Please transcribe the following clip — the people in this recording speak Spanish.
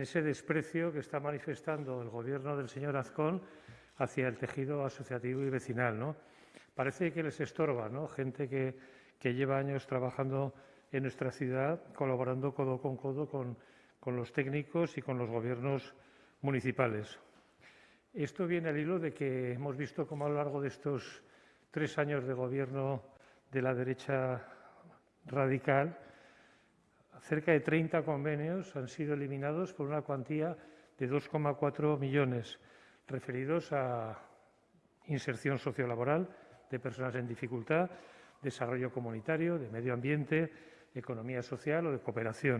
ese desprecio que está manifestando el gobierno del señor Azcón hacia el tejido asociativo y vecinal. ¿no? Parece que les estorba, ¿no? gente que, lleva años trabajando en nuestra ciudad, colaborando codo con codo con, con los técnicos y con los gobiernos municipales. Esto viene al hilo de que hemos visto cómo a lo largo de estos tres años de gobierno de la derecha radical, cerca de 30 convenios han sido eliminados por una cuantía de 2,4 millones referidos a inserción sociolaboral de personas en dificultad, desarrollo comunitario, de medio ambiente, economía social o de cooperación.